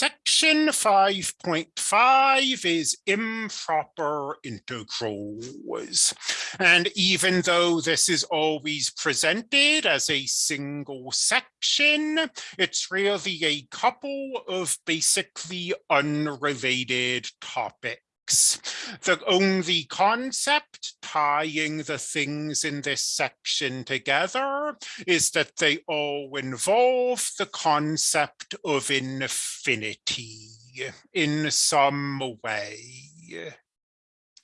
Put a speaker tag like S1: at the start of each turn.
S1: Section 5.5 is improper integrals. And even though this is always presented as a single section, it's really a couple of basically unrelated topics. The only concept tying the things in this section together is that they all involve the concept of infinity in some way.